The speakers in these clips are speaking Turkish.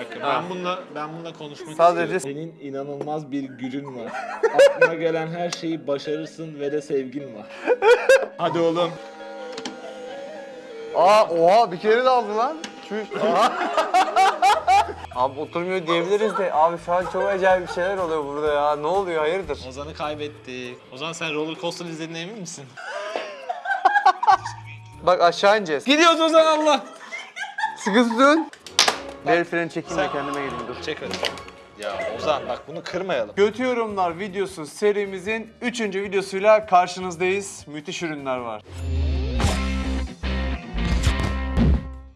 Dakika. Ha. Ben bununla ben bununla konuşmak Sadece- istiyorum. Senin inanılmaz bir gücün var. Aklına gelen her şeyi başarırsın ve de sevgin var. Hadi oğlum. Aa oha bir kere de aldı lan. Çüş. Abi oturmuyor diyebiliriz de abi şu an çok acayip bir şeyler oluyor burada ya. Ne oluyor hayırdır? Ozan'ı kaybettik. Ozan sen roller coaster izlediğine emin misin? Bak aşağı ineceğiz. Gidiyoruz Ozan Allah. Sıkı tutun. El freni çekeyim de Sen- kendime geleyim dur. Çek hadi. Ya Ozan bak bunu kırmayalım. Kötü yorumlar videosu serimizin 3. videosuyla karşınızdayız. Müthiş ürünler var.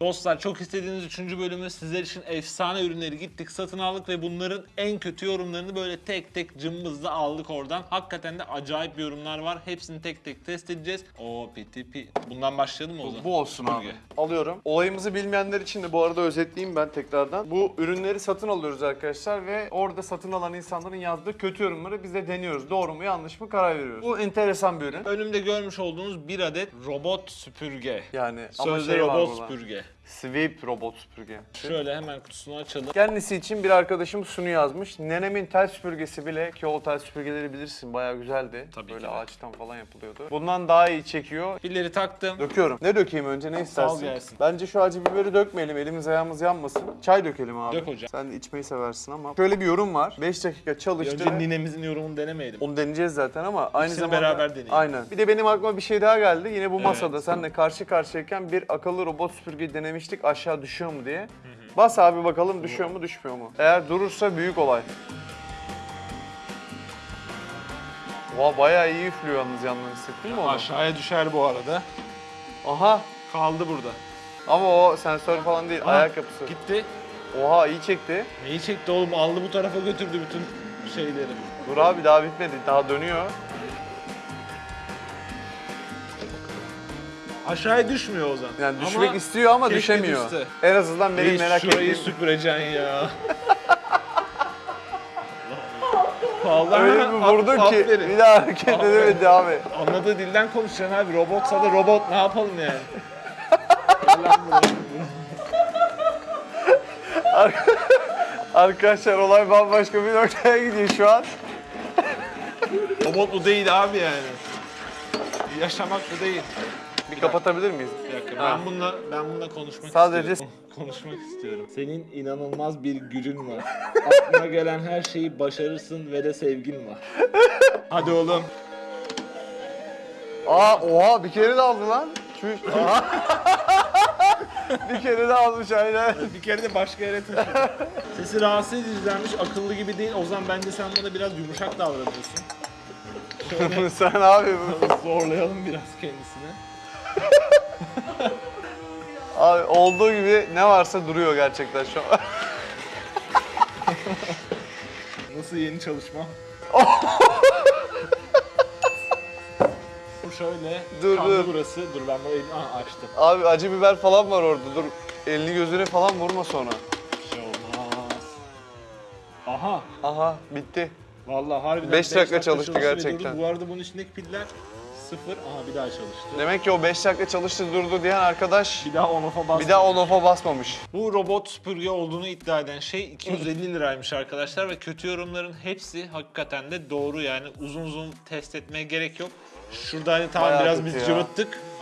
Dostlar çok istediğiniz 3. bölümü sizler için efsane ürünleri gittik satın aldık ve bunların en kötü yorumlarını böyle tek tek cımbızla aldık oradan. Hakikaten de acayip yorumlar var. Hepsini tek tek test edeceğiz. O piti pi. Bundan başlayalım mı Ozan? Bu olsun abi. Alıyorum. Olayımızı bilmeyenler için de bu arada özetleyeyim ben tekrardan. Bu ürünleri satın alıyoruz arkadaşlar ve orada satın alan insanların yazdığı kötü yorumları biz de deniyoruz. Doğru mu yanlış mı karar veriyoruz. Bu enteresan bir ürün. Önümde görmüş olduğunuz bir adet robot süpürge. Yani ama Sözde şey robot süpürge. Sweep robot süpürge. Şöyle hemen kutusunu açalım. Kendisi için bir arkadaşım sunu yazmış. Nenemin tel süpürgesi bile ki o tel süpürgeleri bilirsin bayağı güzeldi. Tabii Böyle ki de. ağaçtan falan yapılıyordu. Bundan daha iyi çekiyor. Pilleri taktım. Döküyorum. Ne dökeyim önce ne istersin? gelsin. Bence şu acı biberi dökmeyelim. Elimiz ayağımız yanmasın. Çay dökelim abi. Dök hocam. Sen de içmeyi seversin ama. Şöyle bir yorum var. 5 dakika çalıştı. Önce ve- ninemizin yorumunu denemeyelim. Onu deneyeceğiz zaten ama aynı İkisini zamanda... beraber deneyelim. Aynen. Bir de benim aklıma bir şey daha geldi. Yine bu Evet. masada seninle karşı karşıyayken bir akıllı robot süpürge denemiştik aşağı düşüyor mu diye. Bas abi bakalım düşüyor mu düşmüyor mu? Eğer durursa büyük olay. Oha bayağı iyi üflüyor yalnız yandan hissettin mi onu? Aşağıya düşer bu arada. Aha. Kaldı burada. Ama o sensör falan değil, ayak yapısı. Gitti. Oha iyi çekti. Neyi çekti oğlum? Aldı bu tarafa götürdü bütün şeyleri. Dur abi daha bitmedi, daha dönüyor. Aşağıya düşmüyor Ozan. Yani düşmek istiyor ama düşemiyor. düşse. En azından benim Reis, merak şurayı ettiğim... süpüreceksin ya. Vallahi Öyle bir vurdu ki aferin. bir daha hareket edemedi abi. Anladığı dilden konuşacaksın abi. Robotsa da robot ne yapalım yani? Arkadaşlar olay bambaşka bir noktaya gidiyor şu an. robot bu değil abi yani. Yaşamak bu değil. Bir kapatabilir miyiz? Bir dakika. Ha. Ben bununla ben bununla konuşmak Sadece- istiyorum. konuşmak istiyorum. Senin inanılmaz bir gücün var. Aklına gelen her şeyi başarırsın ve de sevgin var. Hadi oğlum. Aa oha bir kere de aldı lan. Aa. bir kere de almış aynen. Bir kere de başka yere taşıdı. Sesi rahatsız edicilermiş, akıllı gibi değil. O zaman bence sen bana biraz yumuşak davranıyorsun. Şöyle Sen abi zorlayalım biraz kendisini. Abi olduğu gibi ne varsa duruyor gerçekten şu an. Nasıl yeni çalışma? Bu şöyle Dur, kaldı dur. burası. Dur ben burayı Aa, açtım. Abi acı biber falan var orada. Dur elini gözüne falan vurma sonra. Bir şey olmaz. Aha. Aha bitti. Vallahi harbiden Beş dakika çalıştı gerçekten. durdu. Bu arada bunun içindeki piller sıfır. Aha bir daha çalıştı. Demek ki o 5 dakika çalıştı durdu diyen arkadaş Bir daha on off'a bastı. bir daha on off'a basmamış. Bu robot süpürge olduğunu iddia eden şey 250 liraymış arkadaşlar ve kötü yorumların hepsi hakikaten de doğru yani uzun uzun test etmeye gerek yok. Şurada hani tamam Bayağı biraz kötü biz ya.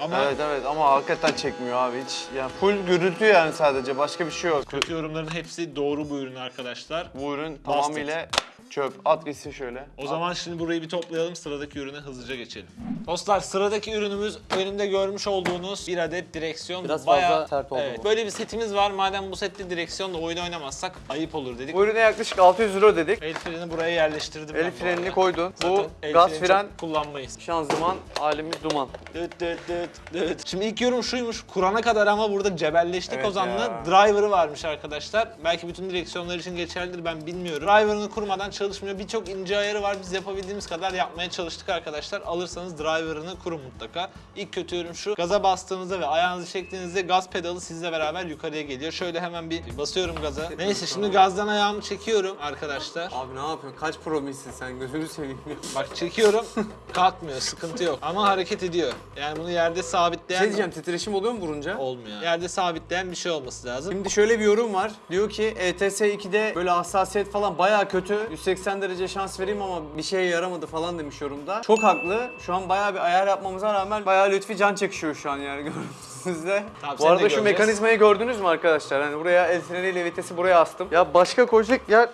ama Evet evet ama hakikaten çekmiyor abi hiç. Yani full gürültü yani sadece başka bir şey yok. kötü yorumların hepsi doğru bu ürün arkadaşlar. Bu ürün tamamıyla çöp. At gitsin şöyle. O zaman şimdi burayı bir toplayalım sıradaki ürüne hızlıca geçelim. Dostlar sıradaki ürünümüz önümde görmüş olduğunuz bir adet direksiyon. Biraz fazla sert oldu evet, bu. Böyle bir setimiz var madem bu sette direksiyonla oyun oynamazsak ayıp olur dedik. Bu ürüne yaklaşık 600 euro dedik. El freni buraya yerleştirdim ben El bu frenini koydun. Zaten Bu el gaz freni fren, çok kullanmayız. şanzıman, halimiz duman. Dıt dıt dıt dıt. Şimdi ilk yorum şuymuş. Kur'an'a kadar ama burada cebelleştik Evet Ozan'la. ya. Driver'ı varmış arkadaşlar. Belki bütün direksiyonlar için geçerlidir ben bilmiyorum. Driver'ını kurmadan çalışmıyor. Birçok ince ayarı var. Biz yapabildiğimiz kadar yapmaya çalıştık arkadaşlar. Alırsanız driver'ını kurun mutlaka. İlk kötü yorum şu. Gaza bastığınızda ve ayağınızı çektiğinizde gaz pedalı sizle beraber yukarıya geliyor. Şöyle hemen bir basıyorum gaza. Neyse şimdi gazdan ayağımı çekiyorum arkadaşlar. Abi ne yapıyorsun? Kaç promisin sen? Gözünü seveyim. Bak çekiyorum. Kalkmıyor. Sıkıntı yok. Ama hareket ediyor. Yani bunu yerde sabitleyen şey diyeceğim titreşim oluyor mu vurunca? olmuyor. Yerde sabitleyen bir şey olması lazım. Şimdi şöyle bir yorum var. Diyor ki ETS 2'de böyle hassasiyet falan bayağı kötü. 180 derece şans vereyim ama bir şeye yaramadı falan demiş yorumda. Çok haklı. Şu an bayağı bir ayar yapmamıza rağmen bayağı Lütfi can çekişiyor şu an yani gördüğünüzde. Tamam, Bu arada şu mekanizmayı gördünüz mü arkadaşlar? Hani buraya el freniyle vitesi buraya astım. Ya başka koyacak yer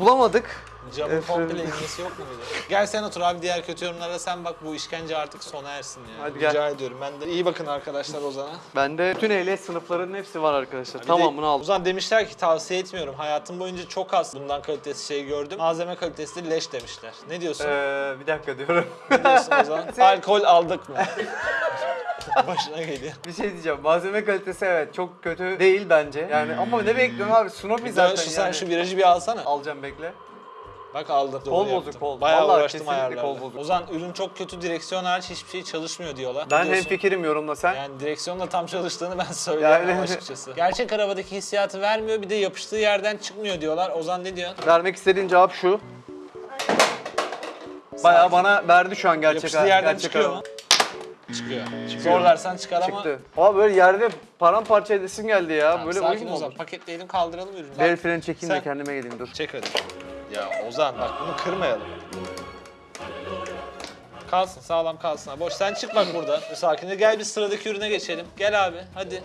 bulamadık. Camın Evet, komple inmesi yok muydu? Gel sen otur abi diğer kötü yorumlara sen bak bu işkence artık sona ersin ya. Hadi Rica gel. ediyorum. Ben de iyi bakın arkadaşlar Ozan'a. Bende bütün ehliyet sınıflarının hepsi var arkadaşlar. Bir Tamamını de aldım. Ozan demişler ki tavsiye etmiyorum. Hayatım boyunca çok az bundan kalitesi şey gördüm. Malzeme kalitesi de leş demişler. Ne diyorsun? Ee, bir dakika diyorum. Ne diyorsun Ozan? Alkol aldık mı? Başına geliyor. bir şey diyeceğim. Malzeme kalitesi evet çok kötü değil bence. Yani ama ne bekliyorsun abi? Snoopy Zaten zaten şu, sen yani. şu virajı bir alsana. Alacağım bekle. Bak aldım. Kol Doğru bozuk, yaptım. kol. Bayağı Vallahi uğraştım kesinlikle ayarlarla. kol bozuk. Ozan ürün çok kötü direksiyon hariç hiçbir şey çalışmıyor diyorlar. Ben Biliyorsun. hem fikirim yorumla sen. Yani direksiyonla tam çalıştığını ben söyleyemem Yani- açıkçası. Gerçek arabadaki hissiyatı vermiyor bir de yapıştığı yerden çıkmıyor diyorlar. Ozan ne diyor? Vermek istediğin cevap şu. Bayağı bana verdi şu an gerçek Yapıştığı yerden gerçek çıkıyor araba. mu? Çıkıyor. Zorlarsan çıkar ama Çıktı. Abi böyle yerde paramparça edesim geldi ya. Tamam, böyle sakin oyun mu olur? Paketleyelim kaldıralım ürünü. El freni çekeyim de Sen- kendime geleyim dur. Çek hadi. Ya Ozan bak bunu kırmayalım. Kalsın sağlam kalsın. abi. Boş sen çık bak burada. Sakince gel bir sıradaki ürüne geçelim. Gel abi hadi.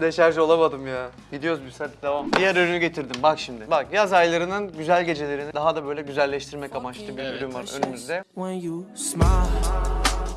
Deşarj olamadım ya. Gidiyoruz biz hadi devam. Diğer ürünü getirdim bak şimdi. Bak yaz aylarının güzel gecelerini daha da böyle güzelleştirmek amaçlı bir Evet. ürün var önümüzde. when you smile.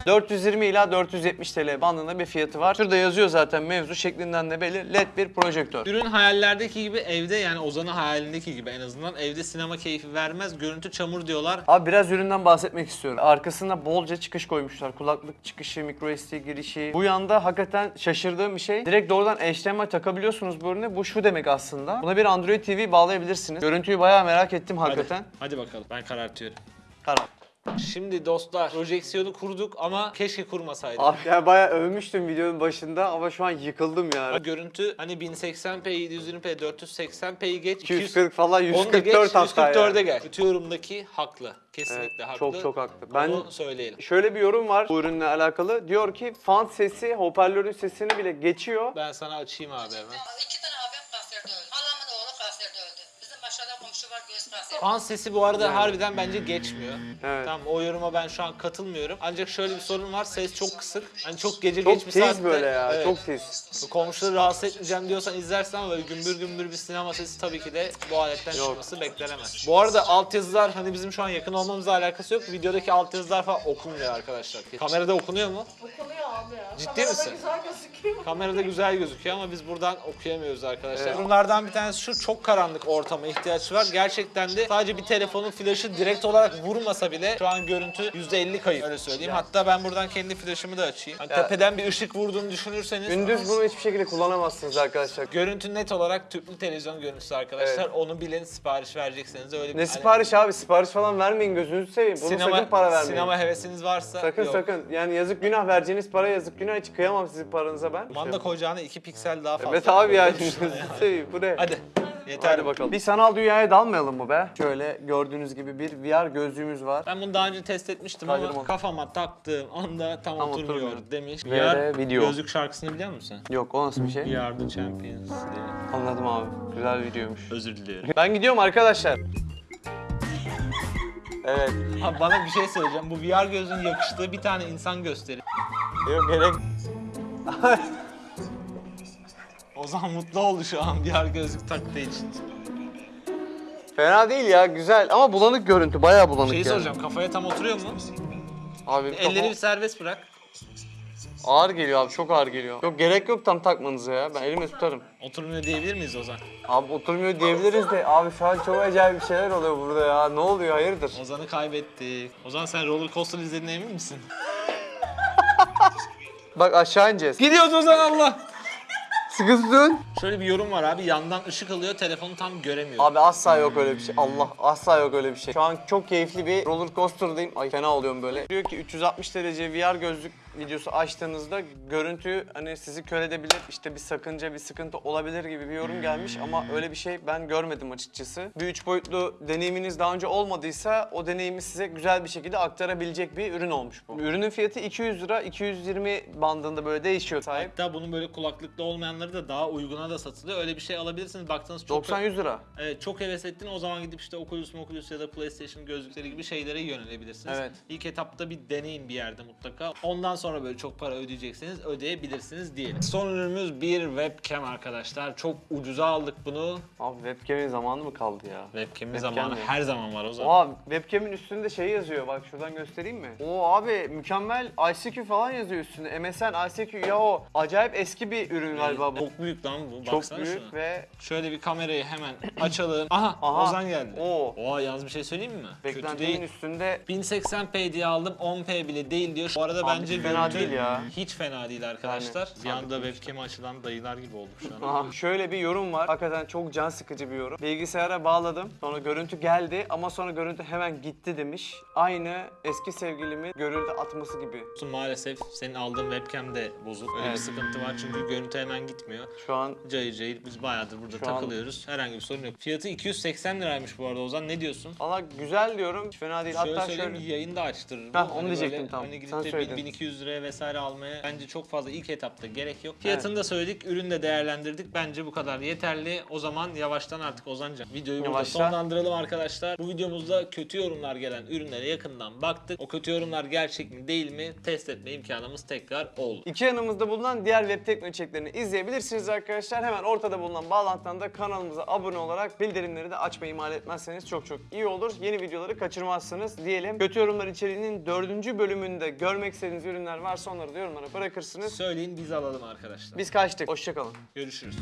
420 ila 470 TL bandında bir fiyatı var. Şurada yazıyor zaten mevzu şeklinden de belli. LED bir projektör. Ürün hayallerdeki gibi evde yani Ozan'ın hayalindeki gibi en azından evde sinema keyfi vermez. Görüntü çamur diyorlar. Abi biraz üründen bahsetmek istiyorum. Arkasında bolca çıkış koymuşlar. Kulaklık çıkışı, micro SD girişi. Bu yanda hakikaten şaşırdığım bir şey. Direkt doğrudan HDMI takabiliyorsunuz bu ürüne. Bu şu demek aslında. Buna bir Android TV bağlayabilirsiniz. Görüntüyü bayağı merak ettim hakikaten. Hadi, hadi bakalım ben karartıyorum. Karar. Şimdi dostlar projeksiyonu kurduk ama keşke kurmasaydık. Abi ya bayağı övmüştüm videonun başında ama şu an yıkıldım ya. Görüntü hani 1080p, 720p, 480p'yi geç. 240 falan Onu da geç, 144 hatta 144'e ya. gel. Kötü yorumdaki haklı. Kesinlikle Evet, haklı. çok çok haklı. Ben Onu söyleyelim. şöyle bir yorum var bu ürünle alakalı. Diyor ki fan sesi hoparlörün sesini bile geçiyor. Ben sana açayım abi hemen. Fan sesi bu arada harbiden bence geçmiyor. Evet. Tamam o yoruma ben şu an katılmıyorum. Ancak şöyle bir sorun var. Ses çok kısık. Hani çok gece Çok geç bir tiz saatte. böyle ya. Evet. Çok tiz. Komşuları rahatsız etmeyeceğim diyorsan izlersin ama böyle gümbür gümbür bir sinema sesi tabii ki de bu aletten Yok. çıkması beklenemez. Bu arada altyazılar hani bizim şu an yakın olmamızla alakası yok. Videodaki altyazılar falan okunmuyor arkadaşlar. Kamerada okunuyor mu? Okunuyor. Ciddi Kamerada misin? güzel gözüküyor. Kamerada güzel gözüküyor ama biz buradan okuyamıyoruz arkadaşlar. Bunlardan bir tanesi şu çok karanlık ortama ihtiyaç var. Gerçekten de sadece bir telefonun flaşı direkt olarak vurmasa bile şu an görüntü %50 kayıp öyle söyleyeyim. Hatta ben buradan kendi flaşımı da açayım. Hani Ya. tepeden bir ışık vurduğunu düşünürseniz Gündüz bunu hiçbir şekilde kullanamazsınız arkadaşlar. Görüntü net olarak tüplü televizyon görüntüsü arkadaşlar. Evet. Onu bilin sipariş verecekseniz öyle bir Ne hani sipariş abi? Sipariş falan vermeyin gözünüzü seveyim. Bunu sinema, sakın para vermeyin. Sinema hevesiniz varsa Sakın yok. sakın. Yani yazık günah vereceğiniz para yazık günah hiç kıyamam sizin paranıza ben. Manda koyacağına 2 piksel daha fazla. Evet abi ya. seveyim bu ne? Hadi. Yeter Hadi bakalım. Bir sanal dünyaya dalmayalım mı be? Şöyle gördüğünüz gibi bir VR gözlüğümüz var. Ben bunu daha önce test etmiştim Kaydırma. ama kafama taktığım anda tam, Tam oturmuyor, oturmuyor. demiş. VR video. Gözlük şarkısını biliyor musun Yok o nasıl bir şey? sen? The champions diye. Anladım abi. Güzel videoymuş. Özür diliyorum. Ben gidiyorum arkadaşlar. Evet. Abi bana bir şey söyleyeceğim. Bu VR gözlüğün yakıştığı bir tane insan gösterin. Yok gerek. Ozan mutlu oldu şu an VR gözlük taktığı için. Fena değil ya güzel ama bulanık görüntü bayağı bulanık Şeyi yani. soracağım kafaya tam oturuyor mu? Abi Elleri kafa- bir serbest bırak. Ağır geliyor abi çok ağır geliyor. Yok gerek yok tam takmanıza ya ben elimle tutarım. Oturmuyor diyebilir miyiz Ozan? Abi oturmuyor diyebiliriz de abi şu an çok acayip bir şeyler oluyor burada ya. Ne oluyor hayırdır? Ozan'ı kaybettik. Ozan sen roller coaster izlediğine emin misin? Bak aşağı ineceğiz. Gidiyoruz Ozan Allah. Sıkı tutun. Şöyle bir yorum var abi. Yandan ışık alıyor. Telefonu tam göremiyorum. Abi asla yok öyle bir şey. Allah asla yok öyle bir şey. Şu an çok keyifli bir roller coaster'dayım. Ay fena oluyorum böyle. Diyor ki 360 derece VR gözlük videosu açtığınızda görüntü hani sizi kör edebilir. İşte bir sakınca, bir sıkıntı olabilir gibi bir yorum gelmiş ama öyle bir şey ben görmedim açıkçası. Bir üç boyutlu deneyiminiz daha önce olmadıysa o deneyimi size güzel bir şekilde aktarabilecek bir ürün olmuş bu. Ürünün fiyatı 200 lira, 220 bandında böyle değişiyor sahip. Hatta bunun böyle kulaklıklı olmayanları da daha uyguna da satılıyor. Öyle bir şey alabilirsiniz. Baktınız çok 90-100 lira. Evet, çok heves ettin o zaman gidip işte Oculus, Oculus ya da PlayStation gözlükleri gibi şeylere yönelebilirsiniz. Evet. İlk etapta bir deneyin bir yerde mutlaka. Ondan sonra böyle çok para ödeyecekseniz ödeyebilirsiniz diyelim. Son ürünümüz bir webcam arkadaşlar. Çok ucuza aldık bunu. Abi webcam'in zamanı mı kaldı ya? Webcam'in Webcam zamanı mi? her zaman var o zaman. Oha webcam'in üstünde şey yazıyor bak şuradan göstereyim mi? Oo abi mükemmel ICQ falan yazıyor üstünde. MSN, ICQ ya o acayip eski bir ürün galiba bu. Çok büyük lan bu. Çok Baksana büyük şuna. ve Şöyle bir kamerayı hemen açalım. Aha, Aha. Ozan geldi. Oo. Oha yalnız bir şey söyleyeyim mi? Kötü beklentimin değil. üstünde 1080p diye aldım 10p bile değil diyor. Bu arada Abi bence fena görüntü değil ya. Hiç fena değil arkadaşlar. Yani, bir anda webcam açılan dayılar gibi olduk şu an. Aha, şöyle bir yorum var. Hakikaten çok can sıkıcı bir yorum. Bilgisayara bağladım. Sonra görüntü geldi ama sonra görüntü hemen gitti demiş. Aynı eski sevgilimin görüntü atması gibi. Maalesef senin aldığın webcam de bozuk. Öyle bir Evet. sıkıntı var çünkü görüntü hemen gitmiyor. Şu an Cayır cayır biz bayağıdır burada Şu an- takılıyoruz. Herhangi bir sorun yok. Fiyatı 280 liraymış bu arada Ozan ne diyorsun? valla güzel diyorum. Hiç fena değil. Şöyle Hatta şöyle yayını da açtırır. bu. Heh, onu Hani diyecektim böyle tam. Hani gidip Sen de söyledin. 1200 liraya vesaire almaya bence çok fazla ilk etapta gerek yok. Fiyatını da söyledik, ürünü de değerlendirdik. Bence bu kadar yeterli. O zaman yavaştan artık Ozancan videoyu burada Yavaşla. sonlandıralım arkadaşlar. Bu videomuzda kötü yorumlar gelen ürünlere yakından baktık. O kötü yorumlar gerçek mi değil mi test etme imkanımız tekrar oldu. İki yanımızda bulunan diğer web tekno içeriklerini izleyebilirsiniz arkadaşlar. Hemen ortada bulunan bağlantıdan da kanalımıza abone olarak bildirimleri de açmayı ihmal etmezseniz çok çok iyi olur. Yeni videoları kaçırmazsınız diyelim. Kötü yorumlar içeriğinin dördüncü bölümünde görmek istediğiniz ürünler varsa onları da yorumlara bırakırsınız. Söyleyin biz alalım arkadaşlar. Biz kaçtık. Hoşçakalın. Görüşürüz.